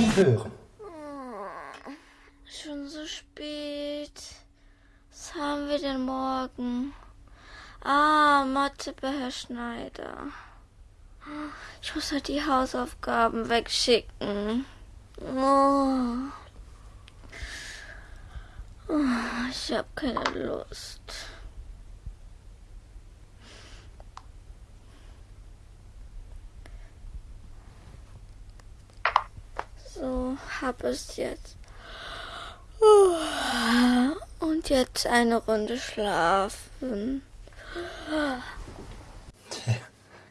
schon hören. Schon so spät. Was haben wir denn morgen? Ah, Mathe bei Herr Schneider. Ich muss halt die Hausaufgaben wegschicken. Oh. Oh, ich habe keine Lust. So, hab es jetzt. Und jetzt eine Runde schlafen.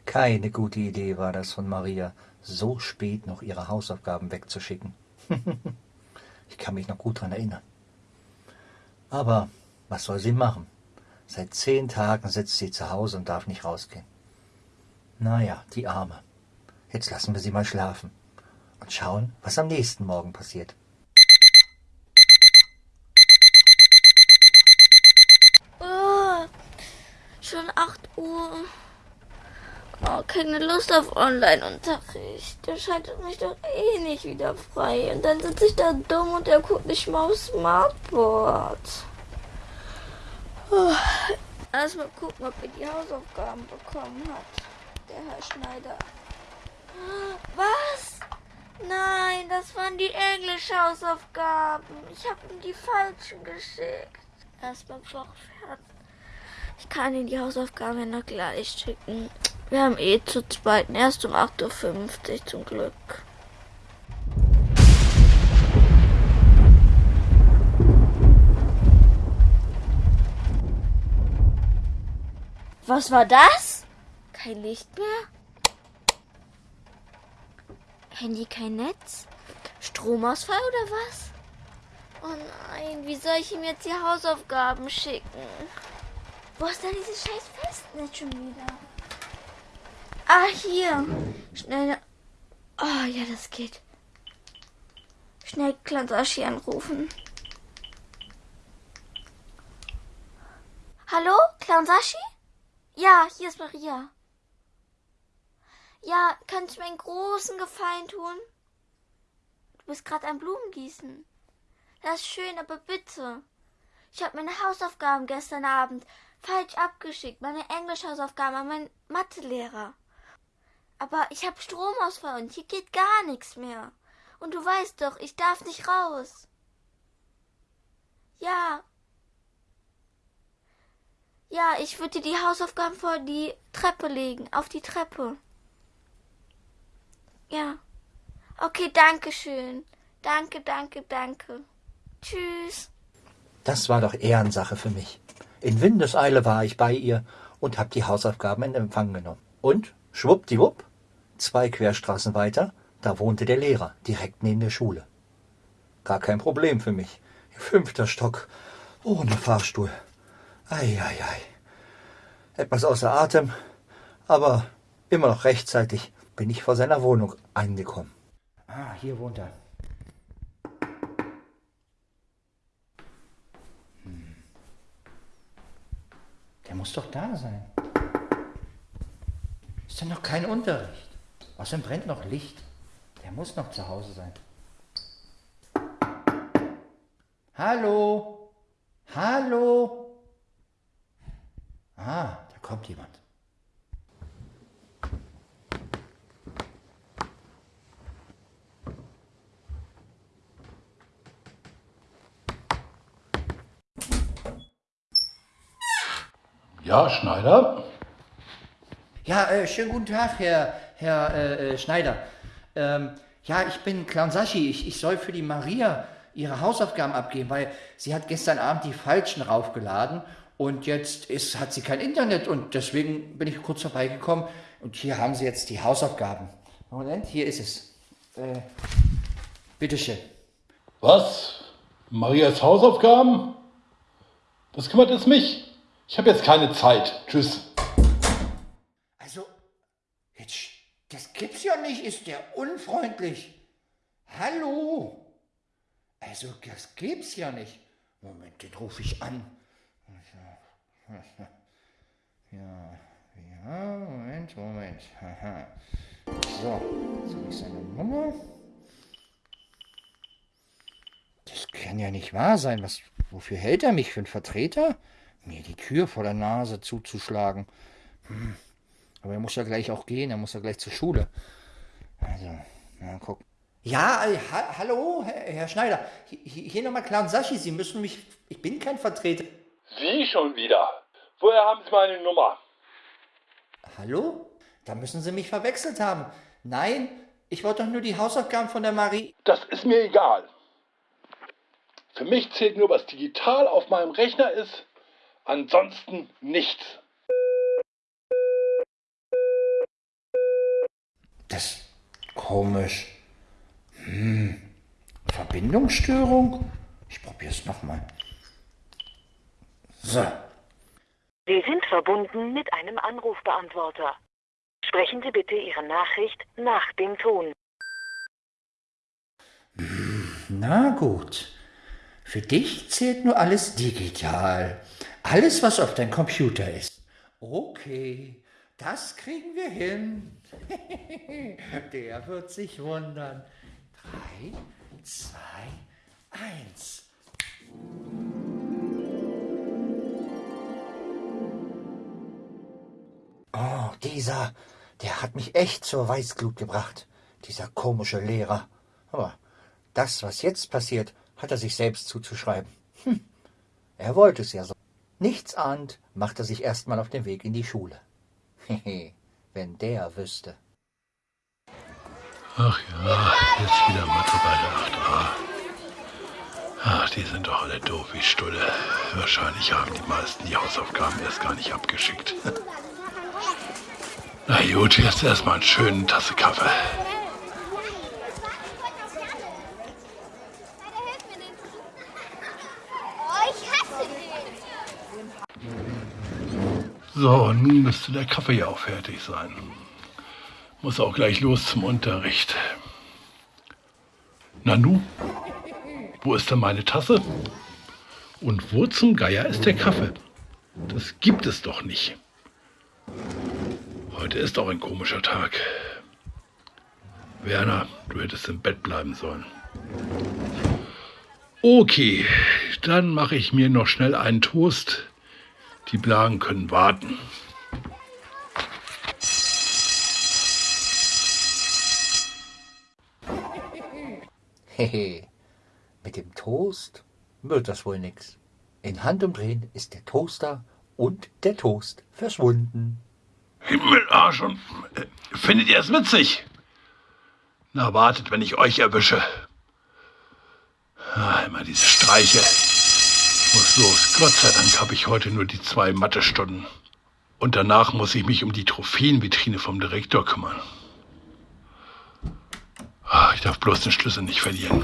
Keine gute Idee war das von Maria, so spät noch ihre Hausaufgaben wegzuschicken. ich kann mich noch gut daran erinnern. Aber was soll sie machen? Seit zehn Tagen sitzt sie zu Hause und darf nicht rausgehen. Naja, die Arme. Jetzt lassen wir sie mal schlafen und schauen, was am nächsten Morgen passiert. Oh, schon 8 Uhr. Oh, keine Lust auf Online-Unterricht. Der schaltet mich doch eh nicht wieder frei. Und dann sitze ich da dumm und er guckt nicht mal aufs Smartboard. Oh, Erstmal gucken, ob er die Hausaufgaben bekommen hat. Der Herr Schneider. Was? Nein, das waren die Englisch-Hausaufgaben. Ich habe ihm die falschen geschickt. Erstmal fertig. Ich kann ihm die Hausaufgaben noch gleich schicken. Wir haben eh zu zweiten erst um 8.50 Uhr zum Glück. Was war das? Kein Licht mehr? Handy kein Netz? Stromausfall oder was? Oh nein, wie soll ich ihm jetzt die Hausaufgaben schicken? Wo ist denn dieses scheiß Festnetz schon wieder? Ah, hier. Schnell. Oh, ja, das geht. Schnell Klansashi anrufen. Hallo, Klansashi? Ja, hier ist Maria. Ja, kannst du mir einen großen Gefallen tun? Du bist gerade am Blumengießen. Das ist schön, aber bitte. Ich habe meine Hausaufgaben gestern Abend falsch abgeschickt, meine Englischhausaufgaben an meinen Mathelehrer. Aber ich habe Stromausfall und hier geht gar nichts mehr. Und du weißt doch, ich darf nicht raus. Ja. Ja, ich würde dir die Hausaufgaben vor die Treppe legen, auf die Treppe. Ja. Okay, danke schön. Danke, danke, danke. Tschüss. Das war doch Ehrensache für mich. In Windeseile war ich bei ihr und hab die Hausaufgaben in Empfang genommen. Und schwuppdiwupp, zwei Querstraßen weiter, da wohnte der Lehrer, direkt neben der Schule. Gar kein Problem für mich. Fünfter Stock, ohne Fahrstuhl. Ei, ei, ei. Etwas außer Atem, aber immer noch rechtzeitig bin ich vor seiner Wohnung angekommen. Ah, hier wohnt er. Hm. Der muss doch da sein. Ist denn noch kein Unterricht? Außerdem brennt noch Licht. Der muss noch zu Hause sein. Hallo? Hallo? Ah, da kommt jemand. Ja, Schneider? Ja, äh, schönen guten Tag, Herr, Herr äh, äh Schneider. Ähm, ja, ich bin Clown Sashi. Ich, ich soll für die Maria ihre Hausaufgaben abgeben, weil sie hat gestern Abend die falschen raufgeladen und jetzt ist, hat sie kein Internet und deswegen bin ich kurz vorbeigekommen und hier haben sie jetzt die Hausaufgaben. Moment, hier ist es. Äh, bitteschön. Was? Marias Hausaufgaben? Das kümmert es mich. Ich habe jetzt keine Zeit. Tschüss. Also, jetzt, das gibt's ja nicht. Ist der unfreundlich? Hallo? Also, das gibt's ja nicht. Moment, den rufe ich an. Ja, ja, Moment, Moment. So, jetzt habe ich seine Nummer. kann ja nicht wahr sein. Was, wofür hält er mich für einen Vertreter? Mir die Tür vor der Nase zuzuschlagen. Hm. Aber er muss ja gleich auch gehen, er muss ja gleich zur Schule. Also, na guck. Ja, äh, ha hallo, Herr, Herr Schneider. Hier, hier nochmal klar und Sachi, Sie müssen mich. Ich bin kein Vertreter. Sie schon wieder. Woher haben Sie meine Nummer? Hallo? Da müssen Sie mich verwechselt haben. Nein, ich wollte doch nur die Hausaufgaben von der Marie. Das ist mir egal. Für mich zählt nur, was digital auf meinem Rechner ist. Ansonsten nichts. Das ist komisch. Hm. Verbindungsstörung? Ich probier's nochmal. So. Sie sind verbunden mit einem Anrufbeantworter. Sprechen Sie bitte Ihre Nachricht nach dem Ton. Na gut. Für dich zählt nur alles digital. Alles, was auf deinem Computer ist. Okay, das kriegen wir hin. Der wird sich wundern. Drei, zwei, eins. Oh, dieser, der hat mich echt zur Weißglut gebracht. Dieser komische Lehrer. Aber das, was jetzt passiert, hat er sich selbst zuzuschreiben. Hm. Er wollte es ja so. Nichts ahnt, macht er sich erstmal auf den Weg in die Schule. Hehe, wenn der wüsste. Ach ja, jetzt wieder Mathe bei der 8a. Ach, die sind doch alle doof wie Stulle. Wahrscheinlich haben die meisten die Hausaufgaben erst gar nicht abgeschickt. Na gut, jetzt erstmal einen schönen Tasse Kaffee. So, nun müsste der Kaffee ja auch fertig sein. Muss auch gleich los zum Unterricht. Nanu, wo ist denn meine Tasse? Und wo zum Geier ist der Kaffee? Das gibt es doch nicht. Heute ist auch ein komischer Tag. Werner, du hättest im Bett bleiben sollen. Okay, dann mache ich mir noch schnell einen Toast. Die Blagen können warten. Hehe, mit dem Toast wird das wohl nix. In Handumdrehen ist der Toaster und der Toast verschwunden. Himmelarsch und äh, findet ihr es witzig? Na, wartet, wenn ich euch erwische. Ah, immer diese Streiche. Muss los. Gott sei Dank habe ich heute nur die zwei Mathestunden. Und danach muss ich mich um die Trophäenvitrine vom Direktor kümmern. Ah, ich darf bloß den Schlüssel nicht verlieren.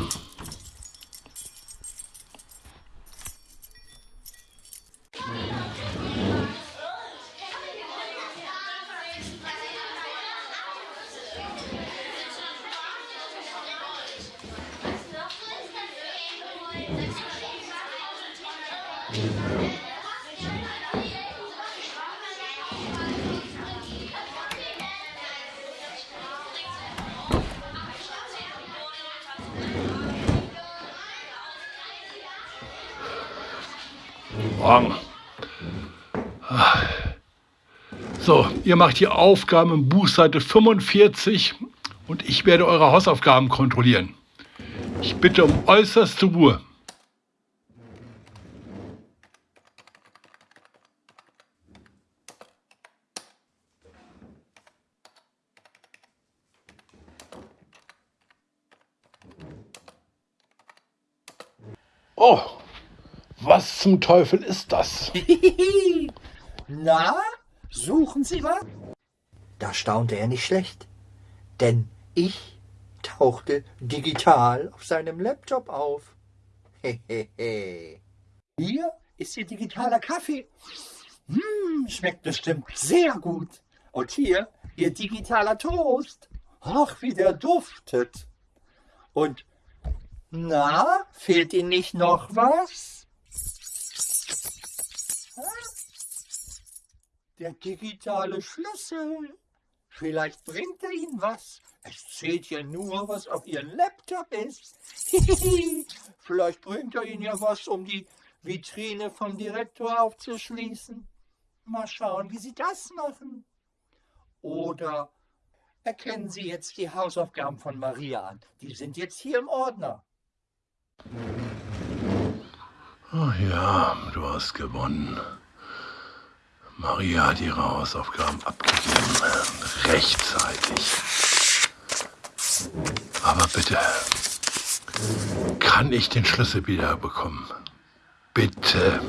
Morgen. So, ihr macht die Aufgaben im Buch Seite 45 und ich werde eure Hausaufgaben kontrollieren. Ich bitte um äußerste Ruhe. Oh, was zum Teufel ist das? Na, suchen Sie was? Da staunte er nicht schlecht, denn ich tauchte digital auf seinem Laptop auf. Hehehe. Hier ist Ihr digitaler Kaffee. Hm, schmeckt bestimmt sehr gut. Und hier Ihr digitaler Toast. Ach, wie der duftet. Und na, fehlt Ihnen nicht noch was? Der digitale Schlüssel. Vielleicht bringt er Ihnen was. Es zählt ja nur, was auf Ihrem Laptop ist. Vielleicht bringt er Ihnen ja was, um die Vitrine vom Direktor aufzuschließen. Mal schauen, wie Sie das machen. Oder erkennen Sie jetzt die Hausaufgaben von Maria an. Die sind jetzt hier im Ordner. Oh ja, du hast gewonnen. Maria hat ihre Hausaufgaben abgegeben. Rechtzeitig. Aber bitte, kann ich den Schlüssel wieder bekommen? Bitte.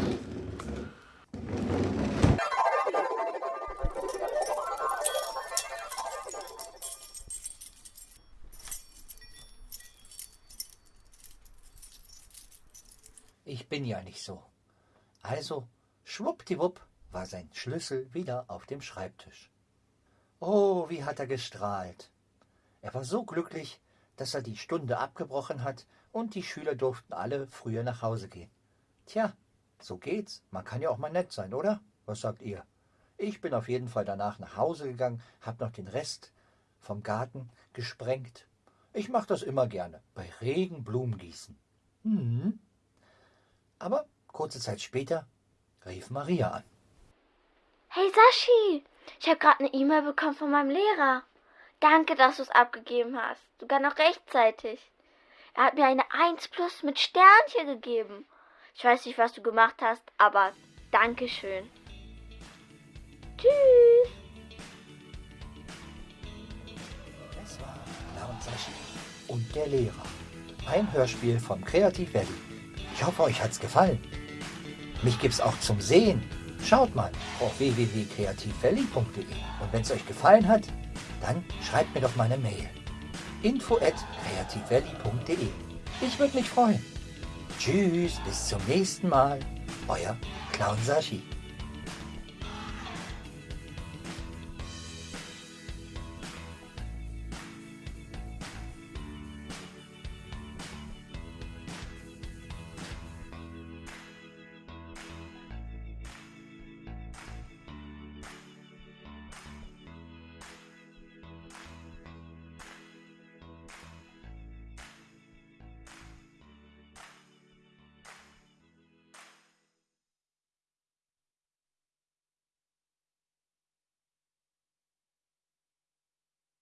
Ich bin ja nicht so. Also, schwuppdiwupp war sein Schlüssel wieder auf dem Schreibtisch. Oh, wie hat er gestrahlt. Er war so glücklich, dass er die Stunde abgebrochen hat und die Schüler durften alle früher nach Hause gehen. Tja, so geht's. Man kann ja auch mal nett sein, oder? Was sagt ihr? Ich bin auf jeden Fall danach nach Hause gegangen, hab noch den Rest vom Garten gesprengt. Ich mach das immer gerne, bei Regen Blumen gießen. Hm. Aber kurze Zeit später rief Maria an. Hey Sashi, ich habe gerade eine E-Mail bekommen von meinem Lehrer. Danke, dass du es abgegeben hast. Sogar noch rechtzeitig. Er hat mir eine 1 plus mit Sternchen gegeben. Ich weiß nicht, was du gemacht hast, aber Dankeschön. Tschüss. Das war Clown Sashi und der Lehrer. Ein Hörspiel vom Kreativ Valley. Ich hoffe, euch hat's gefallen. Mich gibt's auch zum Sehen. Schaut mal auf www.kreativvalley.de und wenn es euch gefallen hat, dann schreibt mir doch mal eine Mail. info at kreativvalley.de Ich würde mich freuen. Tschüss, bis zum nächsten Mal. Euer Clown Sashi.